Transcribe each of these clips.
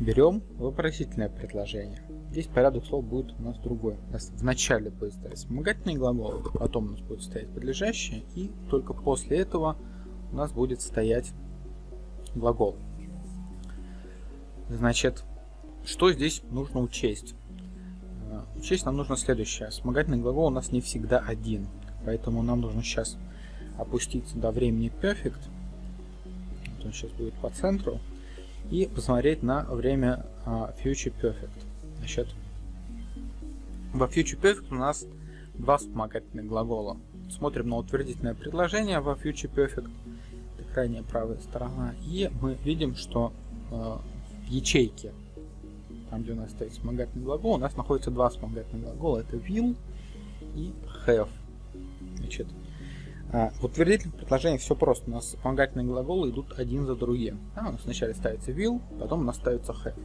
берем вопросительное предложение. Здесь порядок слов будет у нас другой. У нас вначале будет стоять вспомогательный глагол, потом у нас будет стоять подлежащее, и только после этого у нас будет стоять глагол. Значит, что здесь нужно учесть? Э, учесть нам нужно следующее. Вспомогательный глагол у нас не всегда один, поэтому нам нужно сейчас опуститься до времени perfect. Вот он сейчас будет по центру. И посмотреть на время uh, future perfect. Значит, во future perfect у нас два вспомогательных глагола. Смотрим на утвердительное предложение во future perfect. Это крайняя правая сторона. И мы видим, что uh, в ячейке, там где у нас стоит вспомогательный глагол, у нас находится два вспомогательных глагола. Это will и have. Значит, а, в утвердительных предложениях все просто. У нас вспомогательные глаголы идут один за другим. Да, у нас вначале ставится will, потом у нас ставится have.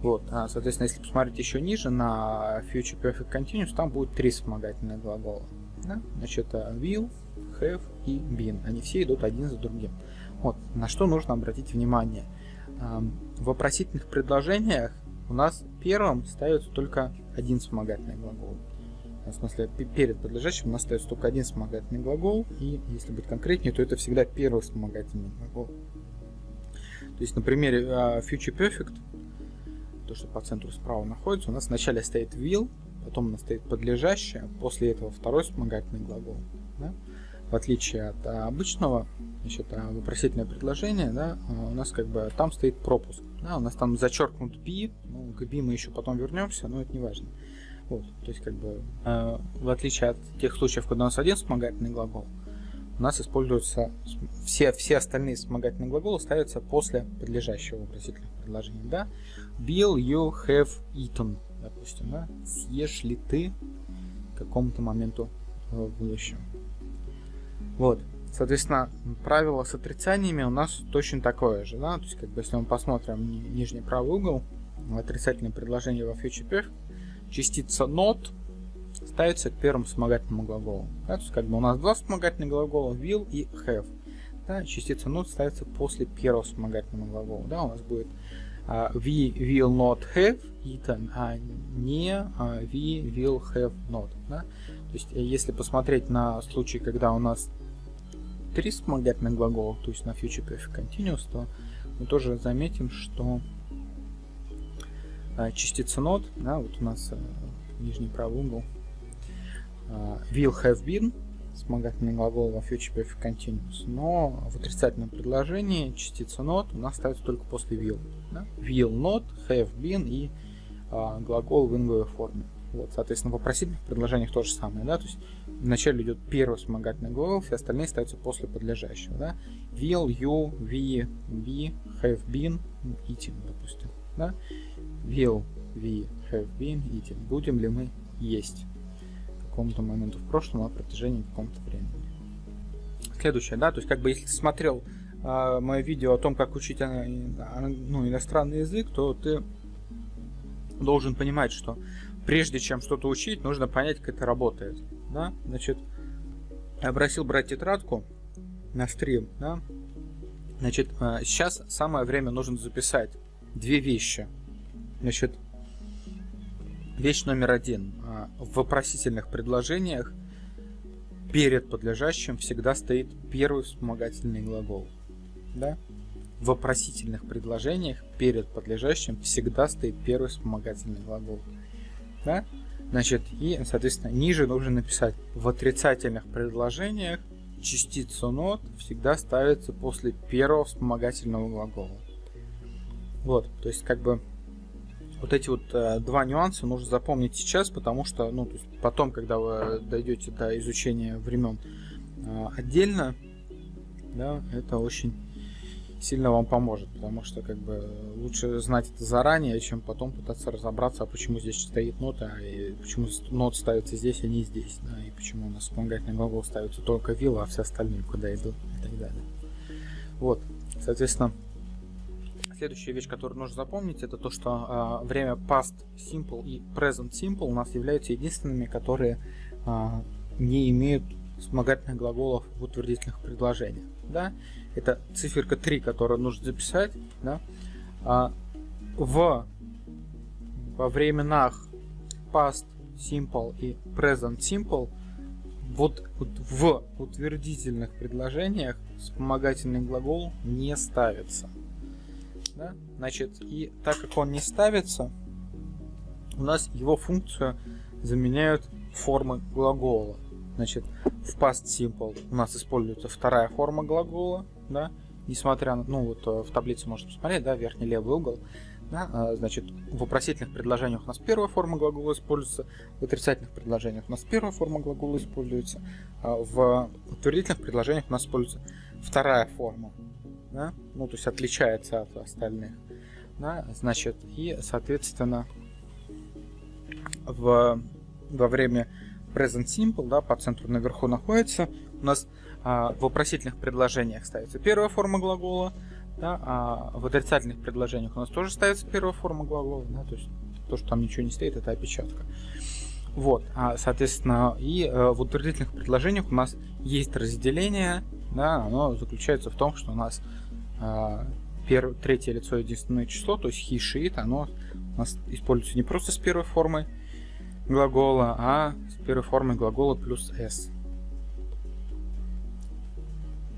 Вот, а, соответственно, если посмотреть еще ниже на Future Perfect Continuous, там будет три вспомогательных глагола. Да? Значит, will, have и been. Они все идут один за другим. Вот, на что нужно обратить внимание. В вопросительных предложениях у нас первым ставится только один вспомогательный глагол в смысле перед подлежащим у нас остается только один вспомогательный глагол, и если быть конкретнее, то это всегда первый вспомогательный глагол. То есть на примере uh, Future Perfect, то, что по центру справа находится, у нас вначале стоит will, потом у нас стоит подлежащее, после этого второй вспомогательный глагол. Да? В отличие от а, обычного, значит, а, вопросительное предложение, да, а, у нас как бы там стоит пропуск. Да, у нас там зачеркнут be, ну, к be мы еще потом вернемся, но это не важно. Вот, то есть, как бы, э, в отличие от тех случаев, когда у нас один вспомогательный глагол, у нас используются все, все остальные вспомогательные глаголы ставятся после подлежащего вопросительных предложений. Да? Bill, you have eaten, допустим, да? съешь ли ты какому-то моменту в будущем. Вот. Соответственно, правило с отрицаниями у нас точно такое же. Да? То есть, как бы, если мы посмотрим нижний правый угол, отрицательное предложение во future perfect, частица not ставится к первому вспомогательному глаголу. Да, как бы у нас два вспомогательных глагола will и have. Да, частица not ставится после первого вспомогательного глагола. Да, у нас будет uh, we will not have eaten, а не uh, we will have not. Да? То есть э, если посмотреть на случай, когда у нас три вспомогательных глагола, то есть на future perfect continuous, то мы тоже заметим, что частица not, да, вот у нас э, нижний правый угол, а, will have been, вспомогательный глагол во future perfect continuous, но в отрицательном предложении частица not у нас ставится только после will. Да? Will not, have been и а, глагол в инговой форме. Вот, соответственно, в вопросительных предложениях то же самое, да, то есть вначале идет первый вспомогательный глагол, все остальные ставятся после подлежащего, да. Will, you, we, be, have been, eating, допустим, да. Will we have been eating? Будем ли мы есть к какому-то моменту в прошлом на протяжении какого-то времени? Следующее, да, то есть как бы если ты смотрел э, мое видео о том, как учить э, ну, иностранный язык, то ты должен понимать, что прежде чем что-то учить, нужно понять, как это работает. Да? Значит, я просил брать тетрадку на стрим. Да? Значит, сейчас самое время нужно записать две вещи – Значит, вещь номер один. А, в вопросительных предложениях перед подлежащим всегда стоит первый вспомогательный глагол. Да? В вопросительных предложениях перед подлежащим всегда стоит первый вспомогательный глагол. Да? Значит, и, соответственно, ниже нужно написать в отрицательных предложениях частица not всегда ставится после первого вспомогательного глагола. Вот, то есть как бы вот эти вот э, два нюанса нужно запомнить сейчас, потому что, ну, то есть потом, когда вы дойдете до изучения времен э, отдельно, да, это очень сильно вам поможет, потому что как бы лучше знать это заранее, чем потом пытаться разобраться, а почему здесь стоит нота, и почему нот ставится здесь, а не здесь, да, и почему у нас вспомогательный глагол ставится только вилла, а все остальные куда идут и так далее. Вот, соответственно, Следующая вещь, которую нужно запомнить, это то, что э, время past simple и present simple у нас являются единственными, которые э, не имеют вспомогательных глаголов в утвердительных предложениях. Да? Это циферка 3, которую нужно записать. Да? А в во временах past simple и present simple вот, вот в утвердительных предложениях вспомогательный глагол не ставится. Да? Значит, и так как он не ставится, у нас его функцию заменяют формы глагола. Значит, в past simple у нас используется вторая форма глагола, да, несмотря на, ну вот э, в таблице можно посмотреть, да, верхний левый угол, да, а, значит, в вопросительных предложениях у нас первая форма глагола используется, в отрицательных предложениях у нас первая форма глагола используется, а в утвердительных предложениях у нас используется вторая форма, да, ну, то есть отличается от остальных, да, значит, и, соответственно, в, во время present simple, да, по центру наверху находится, у нас а, в вопросительных предложениях ставится первая форма глагола, да, а в отрицательных предложениях у нас тоже ставится первая форма глагола, да, то есть то, что там ничего не стоит, это опечатка. Вот, а, соответственно, и э, в утвердительных предложениях у нас есть разделение, да, оно заключается в том, что у нас первое, третье лицо единственное число, то есть he, оно у нас используется не просто с первой формой глагола, а с первой формой глагола плюс s.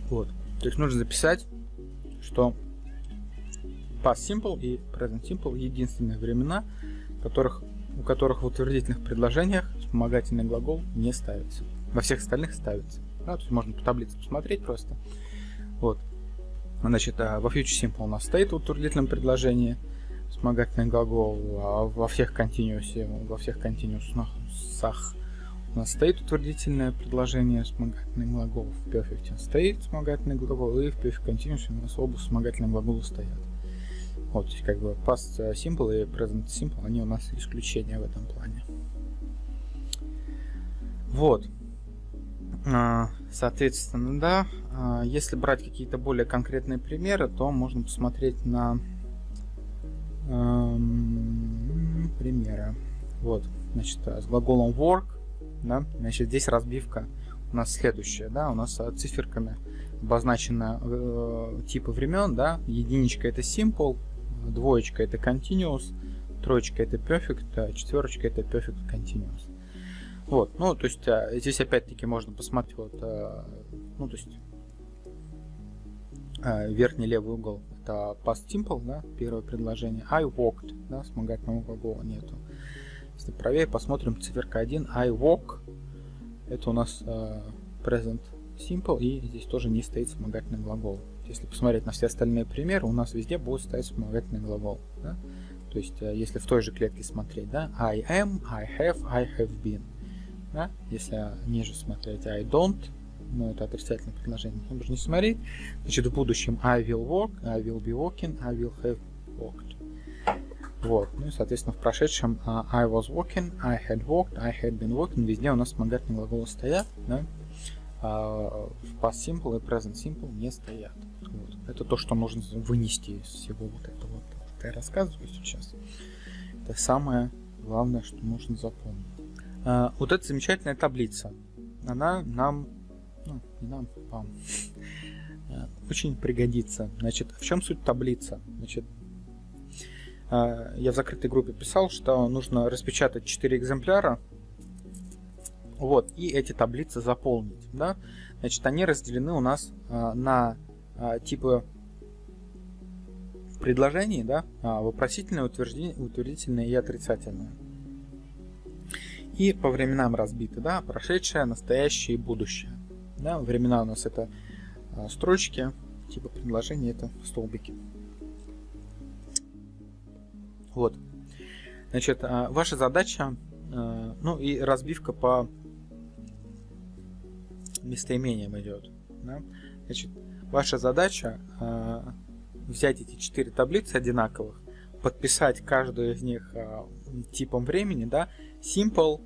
Вот, то есть нужно записать что past simple и present simple единственные времена, которых, у которых в утвердительных предложениях вспомогательный глагол не ставится. Во всех остальных ставится. Да, то есть можно по таблице посмотреть просто. Вот. Значит, а во future simple у нас стоит в утвердительном предложении вспомогательный глагол, а во всех continuous, во всех continuous у нас стоит утвердительное предложение вспомогательных глаголов. В Perfect стоит вспомогательный глагол, и в Perfect Continuous у нас оба вспомогательные глагола стоят. Вот, то есть как бы Past Simple и Present Simple, они у нас исключения в этом плане. Вот. А, соответственно, да, а, если брать какие-то более конкретные примеры, то можно посмотреть на эм, примеры. Вот, значит, с глаголом work да? Значит, здесь разбивка у нас следующая, да, у нас а, циферками обозначено э, типы времен, да, единичка это simple, двоечка это continuous, троечка это perfect, а четверочка это perfect continuous. Вот, ну, то есть а, здесь опять-таки можно посмотреть, вот, а, ну, то есть а, верхний левый угол это past simple, да, первое предложение, I walked, да, вспомогательного глагола нету. Если правее посмотрим циферка 1, I walk. Это у нас э, present simple и здесь тоже не стоит вспомогательный глагол. Если посмотреть на все остальные примеры, у нас везде будет стоять вспомогательный глагол. Да? То есть, э, если в той же клетке смотреть, да, I am, I have, I have been. Да? Если ниже смотреть I don't, ну это отрицательное предложение, нужно не смотреть. Значит, в будущем I will work, I will be walking, I will have walked. Вот. Ну и, соответственно, в прошедшем uh, I was walking, I had walked, I had been walking. Везде у нас вспомогательные глаголы стоят, да? Uh, в past simple и present simple не стоят. Вот. Это то, что нужно вынести из всего вот этого, вот, что я рассказываю сейчас. Это самое главное, что нужно запомнить. Uh, вот эта замечательная таблица, она нам, ну, не нам, вам, очень пригодится. Значит, в чем суть таблицы? Значит, а, я в закрытой группе писал, что нужно распечатать 4 экземпляра, вот, и эти таблицы заполнить, да. Значит, они разделены у нас а, на а, типы предложений, да, вопросительное, утвердительное и отрицательное. И по временам разбиты, да, прошедшее, настоящее и будущее. Да, времена у нас это строчки, типа предложения это столбики. Вот. Значит, а, ваша задача, а, ну и разбивка по местоимениям идет. Да? Значит, ваша задача а, взять эти четыре таблицы одинаковых, подписать каждую из них типом времени, да, simple,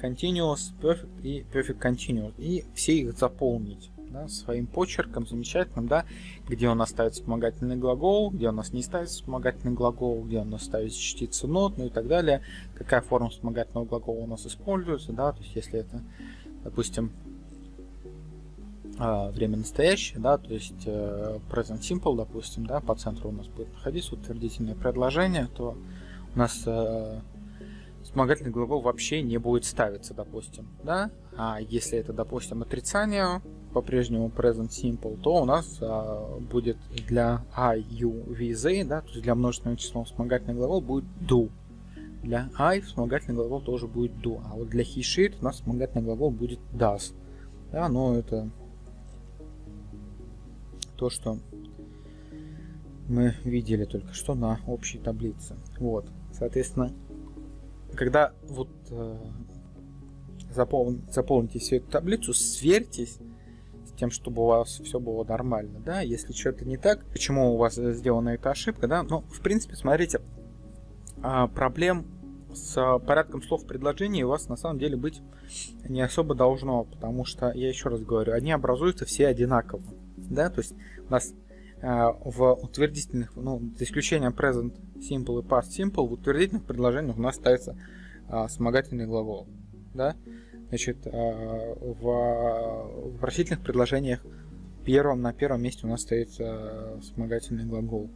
continuous, perfect и perfect continuous, и все их заполнить да, своим почерком замечательным, да, где у нас ставит вспомогательный глагол, где у нас не ставит вспомогательный глагол, где у нас ставит частица нот, ну и так далее, какая форма вспомогательного глагола у нас используется, да, то есть если это, допустим, время настоящее, да, то есть э, present simple, допустим, да, по центру у нас будет находиться утвердительное предложение, то у нас э, вспомогательный глагол вообще не будет ставиться, допустим, да, а если это, допустим, отрицание, по-прежнему present simple, то у нас а, будет для I, U, V, Z, да, то есть для множественного числа вспомогательный глагол будет do. Для I вспомогательный глагол тоже будет do, а вот для he, she у нас вспомогательный глагол будет does. Да, но это то, что мы видели только что на общей таблице. Вот, соответственно, когда вот э, запол... заполните всю эту таблицу, сверьтесь с тем, чтобы у вас все было нормально, да, если что-то не так, почему у вас сделана эта ошибка, да, ну, в принципе, смотрите, а, проблем с порядком слов в предложении у вас на самом деле быть не особо должно, потому что, я еще раз говорю, они образуются все одинаково, да, то есть у нас а, в утвердительных, ну, за исключением present simple и past simple, в утвердительных предложениях у нас ставится а, вспомогательный глагол, да, значит, а, в вопросительных предложениях первым, на первом месте у нас стоит а, вспомогательный глагол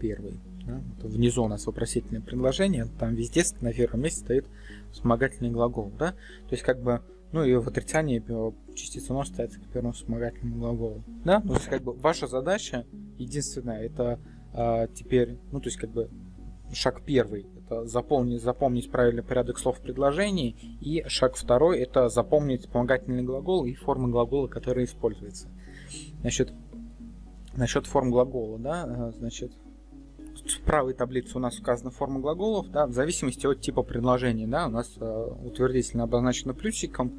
первый, да? внизу у нас вопросительное предложение, там везде на первом месте стоит вспомогательный глагол, да, то есть как бы ну и в отрицании частица нож ставится к первому вспомогательному глаголу. Да? Ну, то есть, как бы, ваша задача единственная, это а, теперь, ну, то есть, как бы, шаг первый, это запомнить, запомнить правильный порядок слов в предложении, и шаг второй, это запомнить вспомогательный глагол и формы глагола, которые используются. Значит, насчет форм глагола, да, а, значит, в правой таблице у нас указана форма глаголов, да, в зависимости от типа предложения, да, у нас э, утвердительно обозначено плюсиком,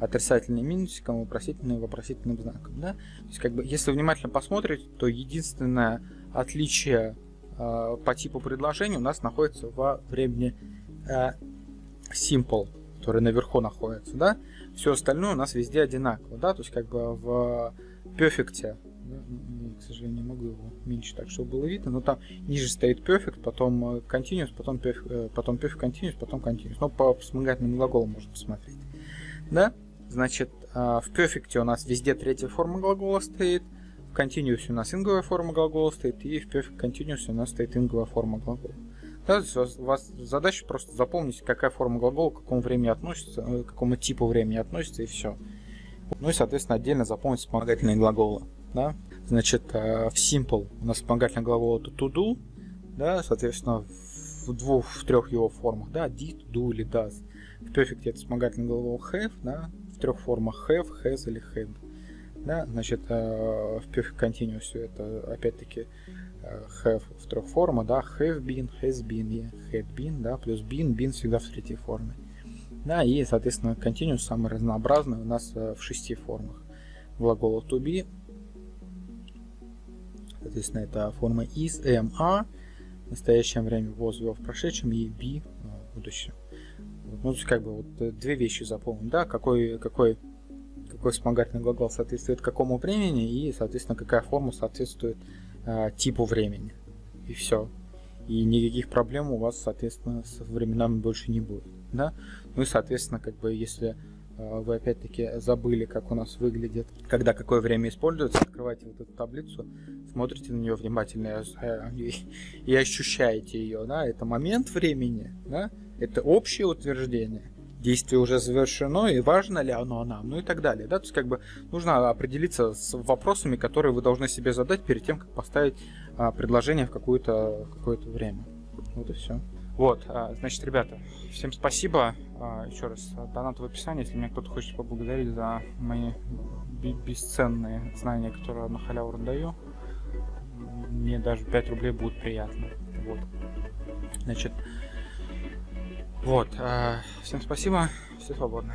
отрицательным минусиком, вопросительным вопросительным знаком, да. То есть, как бы, если внимательно посмотреть, то единственное отличие э, по типу предложения у нас находится во времени э, simple, который наверху находится, да. Все остальное у нас везде одинаково, да, то есть, как бы в perfect к сожалению, не могу его меньше так, чтобы было видно, но там ниже стоит perfect, потом э, continuous, потом perfect, э, потом perfect continuous, потом continuous. Но по вспомогательным глаголам можно посмотреть. Да? Значит, а, в perfect у нас везде третья форма глагола стоит, в continuous у нас инговая форма глагола стоит, и в perfect continuous у нас стоит инговая форма глагола. Да, у вас задача просто запомнить, какая форма глагола к какому времени относится, э, к какому типу времени относится, и все. Ну и, соответственно, отдельно запомнить вспомогательные глаголы. Да? Значит, э, в simple у нас вспомогательный глагол это to do, да, соответственно, в двух, в трех его формах, да, did, do или does. В perfect это вспомогательный глагол have, да, в трех формах have, has или had. Да, значит, э, в perfect continuous это опять-таки э, have в трех формах, да, have been, has been и had been, да, плюс been, been всегда в третьей форме. Да, и, соответственно, continuous самый разнообразный у нас в шести формах. Глагола to be, Соответственно, это форма is, am, are в настоящем времени, was, will в прошедшем и be в будущем. Ну, то есть, как бы, вот э, две вещи запомнить, да, какой, какой, какой вспомогательный глагол соответствует какому времени и, соответственно, какая форма соответствует э, типу времени. И все. И никаких проблем у вас, соответственно, с временами больше не будет, да. Ну и, соответственно, как бы, если вы опять-таки забыли, как у нас выглядит, когда какое время используется, открывайте вот эту таблицу, смотрите на нее внимательно и, и ощущаете ее, да, это момент времени, да, это общее утверждение, действие уже завершено, и важно ли оно нам, ну и так далее, да, то есть как бы нужно определиться с вопросами, которые вы должны себе задать перед тем, как поставить а, предложение в какое-то какое время. Вот и все. Вот, а, значит, ребята, всем спасибо. А, еще раз, донат в описании, если меня кто-то хочет поблагодарить за мои бесценные знания, которые на халяву даю. Мне даже 5 рублей будет приятно. Вот. Значит, вот. А, всем спасибо, все свободны.